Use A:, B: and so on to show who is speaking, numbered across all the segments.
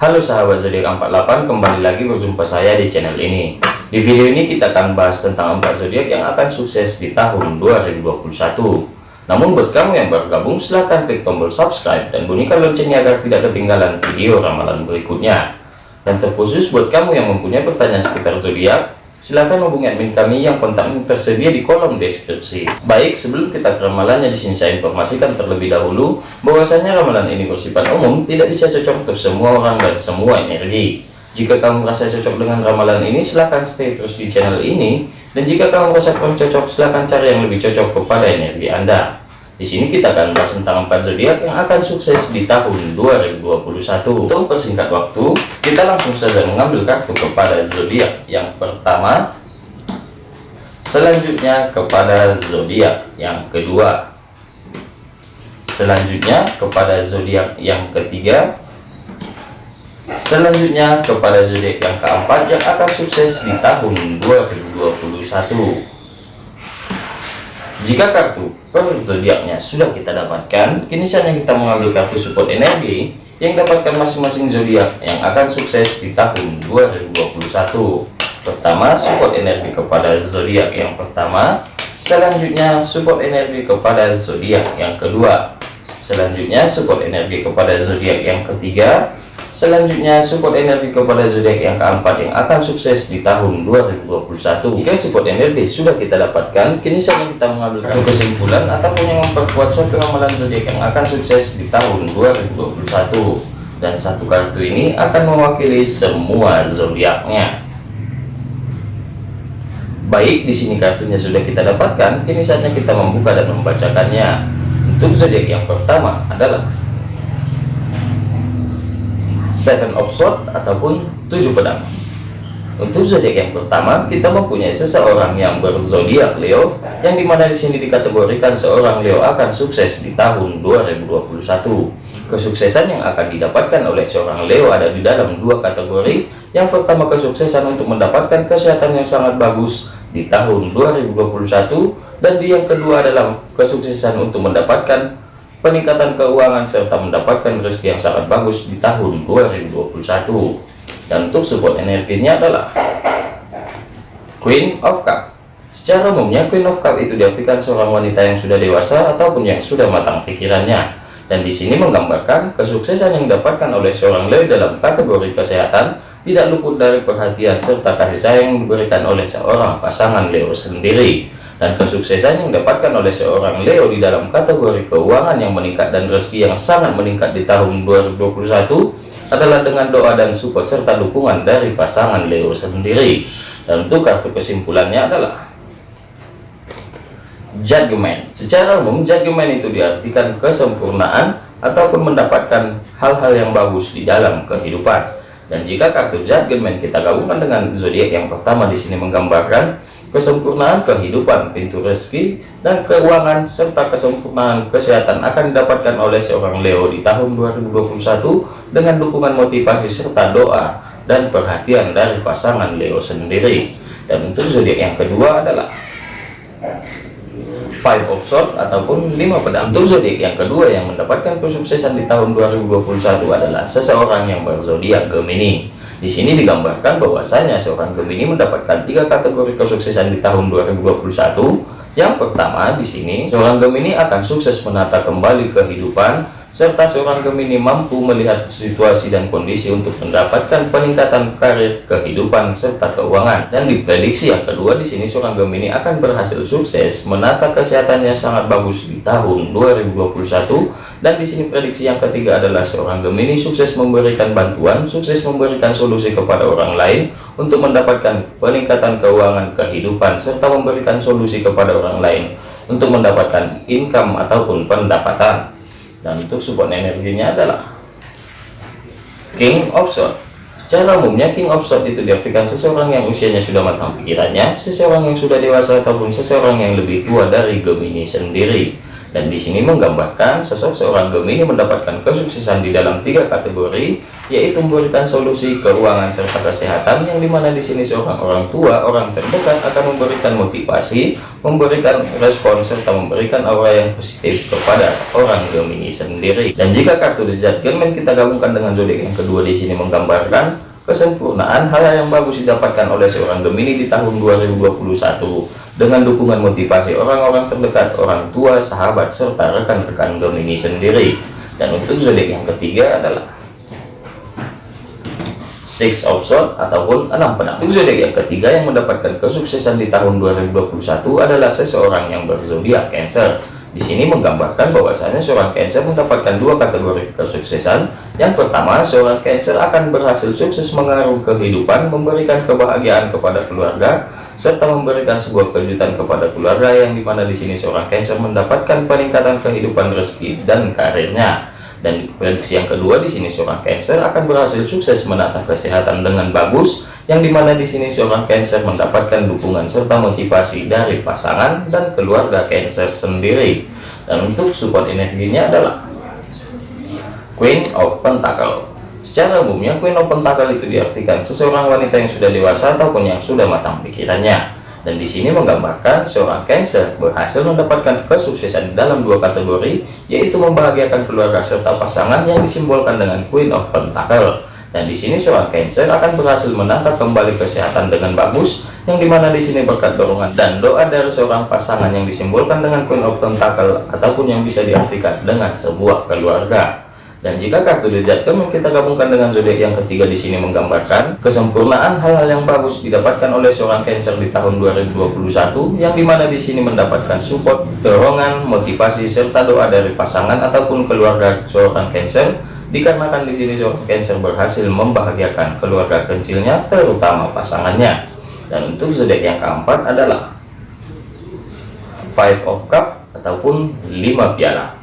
A: Halo sahabat zodiak 48 kembali lagi berjumpa saya di channel ini. Di video ini kita akan bahas tentang empat zodiak yang akan sukses di tahun 2021 namun buat kamu yang baru gabung silahkan klik tombol subscribe dan bunyikan loncengnya agar tidak ketinggalan video ramalan berikutnya. Dan terkhusus buat kamu yang mempunyai pertanyaan seputar zodiak Silahkan hubungi admin kami yang kontaknya tersedia di kolom deskripsi. Baik, sebelum kita ke ramalannya di sini saya informasikan terlebih dahulu bahwasanya ramalan ini bersifat umum, tidak bisa cocok untuk semua orang dan semua energi. Jika kamu merasa cocok dengan ramalan ini, silahkan stay terus di channel ini. Dan jika kamu merasa kurang cocok, silahkan cari yang lebih cocok kepada energi Anda. Di sini kita akan bahas tentang empat zodiak yang akan sukses di tahun 2021. Untuk persingkat waktu, kita langsung saja mengambil kartu kepada zodiak yang pertama. Selanjutnya kepada zodiak yang kedua. Selanjutnya kepada zodiak yang ketiga. Selanjutnya kepada zodiak yang keempat yang akan sukses di tahun 2021. Jika kartu per zodiaknya sudah kita dapatkan, kini saatnya kita mengambil kartu support energi yang dapatkan masing-masing zodiak yang akan sukses di tahun 2021. Pertama, support energi kepada zodiak yang pertama. Selanjutnya, support energi kepada zodiak yang kedua. Selanjutnya, support energi kepada zodiak yang ketiga. Selanjutnya support energi kepada zodiak yang keempat yang akan sukses di tahun 2021. Jika support energi sudah kita dapatkan, kini saatnya kita mengambil kesimpulan ataupun yang memperkuat suatu ramalan zodiak yang akan sukses di tahun 2021. Dan satu kartu ini akan mewakili semua zodiaknya. Baik, di sini kartunya sudah kita dapatkan, kini saatnya kita membuka dan membacakannya. Untuk zodiak yang pertama adalah seven of sword ataupun tujuh pedang. Untuk zodiak yang pertama kita mempunyai seseorang yang berzodiak Leo yang di mana di sini dikategorikan seorang Leo akan sukses di tahun 2021 kesuksesan yang akan didapatkan oleh seorang Leo ada di dalam dua kategori. Yang pertama kesuksesan untuk mendapatkan kesehatan yang sangat bagus di tahun 2021 dan di yang kedua adalah kesuksesan untuk mendapatkan peningkatan keuangan serta mendapatkan rezeki yang sangat bagus di tahun 2021 dan untuk support energinya adalah Queen of Cup. Secara umumnya Queen of Cup itu diartikan seorang wanita yang sudah dewasa ataupun yang sudah matang pikirannya. Dan di sini menggambarkan kesuksesan yang didapatkan oleh seorang Leo dalam kategori kesehatan tidak luput dari perhatian serta kasih sayang yang diberikan oleh seorang pasangan Leo sendiri dan kesuksesan yang didapatkan oleh seorang Leo di dalam kategori keuangan yang meningkat dan rezeki yang sangat meningkat di tahun 2021 adalah dengan doa dan support serta dukungan dari pasangan Leo sendiri. Dan untuk kartu kesimpulannya adalah judgment secara umum judgment itu diartikan kesempurnaan ataupun mendapatkan hal-hal yang bagus di dalam kehidupan. Dan jika kartu judgment kita gabungkan dengan zodiak yang pertama di sini menggambarkan kesempurnaan kehidupan, pintu rezeki, dan keuangan, serta kesempurnaan kesehatan akan didapatkan oleh seorang Leo di tahun 2021 dengan dukungan motivasi serta doa dan perhatian dari pasangan Leo sendiri. Dan untuk zodiak yang kedua adalah Five of Swords ataupun lima pedang. Untuk zodiak yang kedua yang mendapatkan kesuksesan di tahun 2021 adalah seseorang yang berzodiak Gemini di sini digambarkan bahwasanya seorang Gemini mendapatkan tiga kategori kesuksesan di tahun 2021. Yang pertama di sini seorang Gemini akan sukses menata kembali kehidupan serta seorang Gemini mampu melihat situasi dan kondisi untuk mendapatkan peningkatan karir, kehidupan, serta keuangan. Dan diprediksi yang kedua di sini seorang Gemini akan berhasil sukses menata kesehatannya sangat bagus di tahun 2021. Dan di sini prediksi yang ketiga adalah seorang Gemini sukses memberikan bantuan, sukses memberikan solusi kepada orang lain untuk mendapatkan peningkatan keuangan, kehidupan, serta memberikan solusi kepada orang lain untuk mendapatkan income ataupun pendapatan. Dan untuk support energinya adalah King of Swords. Secara umumnya King of Swords itu diartikan seseorang yang usianya sudah matang pikirannya seseorang yang sudah dewasa ataupun seseorang yang lebih tua dari Gemini sendiri dan di sini menggambarkan sosok seorang Gemini mendapatkan kesuksesan di dalam tiga kategori yaitu memberikan solusi keuangan serta kesehatan yang di mana di sini seorang orang tua orang terdekat akan memberikan motivasi memberikan respon serta memberikan aura yang positif kepada seorang Gemini sendiri. Dan jika kartu The Judgment kita gabungkan dengan zodiak yang kedua di sini menggambarkan kesempurnaan hal yang bagus didapatkan oleh seorang Gemini di tahun 2021 dengan dukungan motivasi orang-orang terdekat, orang tua, sahabat, serta rekan-rekan Gemini sendiri. Dan untuk zodiak yang ketiga adalah Six of Swords ataupun enam pedang. Untuk zodiak yang ketiga yang mendapatkan kesuksesan di tahun 2021 adalah seseorang yang berzodiak Cancer di sini menggambarkan bahwasanya seorang Cancer mendapatkan dua kategori kesuksesan. Yang pertama, seorang Cancer akan berhasil sukses mengaruh kehidupan, memberikan kebahagiaan kepada keluarga, serta memberikan sebuah kejutan kepada keluarga yang di mana di sini seorang Cancer mendapatkan peningkatan kehidupan rezeki dan karirnya. Dan prediksi yang kedua di sini seorang Cancer akan berhasil sukses menata kesehatan dengan bagus, yang di mana di sini seorang Cancer mendapatkan dukungan serta motivasi dari pasangan dan keluarga Cancer sendiri. Dan untuk support energinya adalah Queen of Pentacle. Secara umumnya Queen of Pentacle itu diartikan seseorang wanita yang sudah dewasa ataupun yang sudah matang pikirannya. Dan di sini menggambarkan seorang Cancer berhasil mendapatkan kesuksesan dalam dua kategori yaitu membahagiakan keluarga serta pasangan yang disimbolkan dengan Queen of Pentacle. Dan di sini seorang Cancer akan berhasil menata kembali kesehatan dengan bagus yang di mana di sini berkat dorongan dan doa dari seorang pasangan yang disimbolkan dengan Queen of Pentacle ataupun yang bisa diartikan dengan sebuah keluarga dan jika kartu The Judgment kita gabungkan dengan zodiak yang ketiga di sini menggambarkan kesempurnaan hal-hal yang bagus didapatkan oleh seorang Cancer di tahun 2021 yang di mana di sini mendapatkan support, dorongan, motivasi serta doa dari pasangan ataupun keluarga seorang Cancer dikarenakan di sini seorang Cancer berhasil membahagiakan keluarga kecilnya terutama pasangannya. Dan untuk zodiak yang keempat adalah Five of Cup ataupun lima piala.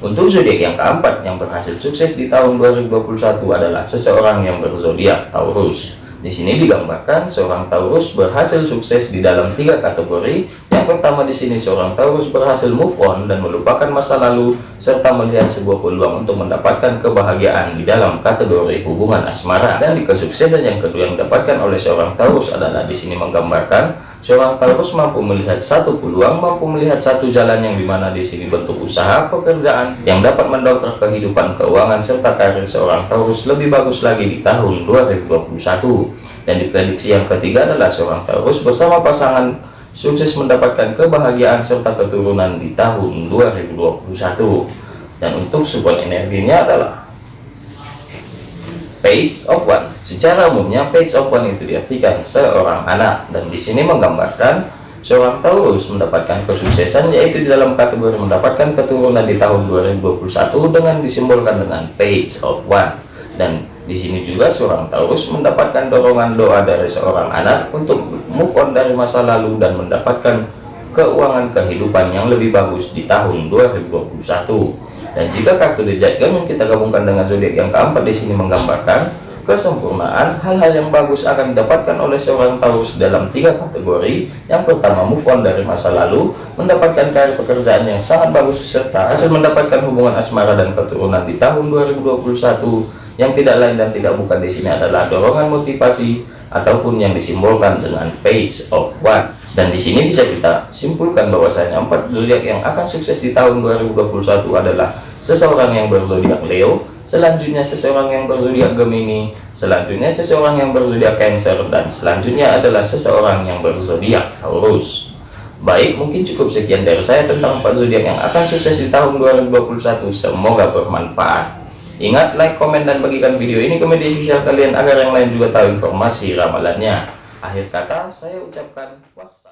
A: Untuk zodiak yang keempat yang berhasil sukses di tahun 2021 adalah seseorang yang berzodiak Taurus. Di sini digambarkan seorang Taurus berhasil sukses di dalam tiga kategori. Yang pertama di sini seorang Taurus berhasil move on dan melupakan masa lalu serta melihat sebuah peluang untuk mendapatkan kebahagiaan di dalam kategori hubungan asmara. Dan di kesuksesan yang kedua yang didapatkan oleh seorang Taurus adalah di sini menggambarkan seorang Taurus mampu melihat satu peluang, mampu melihat satu jalan yang di mana di sini bentuk usaha pekerjaan yang dapat mendongkrak kehidupan keuangan serta karir seorang Taurus lebih bagus lagi di tahun 2021 dan diprediksi yang ketiga adalah seorang Taurus bersama pasangan sukses mendapatkan kebahagiaan serta keturunan di tahun 2021 dan untuk support energinya adalah page of one. Secara umumnya page of one itu diartikan seorang anak. Dan di sini menggambarkan seorang Taurus mendapatkan kesuksesan yaitu di dalam kategori mendapatkan keturunan di tahun 2021 dengan disimbolkan dengan page of one. Dan di sini juga seorang Taurus mendapatkan dorongan doa dari seorang anak untuk move on dari masa lalu dan mendapatkan keuangan kehidupan yang lebih bagus di tahun 2021. Dan jika kartu The yang kita gabungkan dengan zodiak yang keempat di sini menggambarkan kesempurnaan hal-hal yang bagus akan didapatkan oleh seorang Taurus dalam tiga kategori. Yang pertama move on dari masa lalu, mendapatkan karir pekerjaan yang sangat bagus serta hasil mendapatkan hubungan asmara dan keturunan di tahun 2021 yang tidak lain dan tidak bukan di sini adalah dorongan motivasi ataupun yang disimbolkan dengan page of one dan di sini bisa kita simpulkan bahwasanya empat zodiak yang akan sukses di tahun 2021 adalah seseorang yang berzodiak Leo selanjutnya seseorang yang berzodiak Gemini selanjutnya seseorang yang berzodiak Cancer dan selanjutnya adalah seseorang yang berzodiak Taurus. Baik mungkin cukup sekian dari saya tentang empat zodiak yang akan sukses di tahun 2021 semoga bermanfaat. Ingat, like, komen, dan bagikan video ini ke media sosial kalian agar yang lain juga tahu informasi ramalannya. Akhir kata, saya ucapkan wassalam.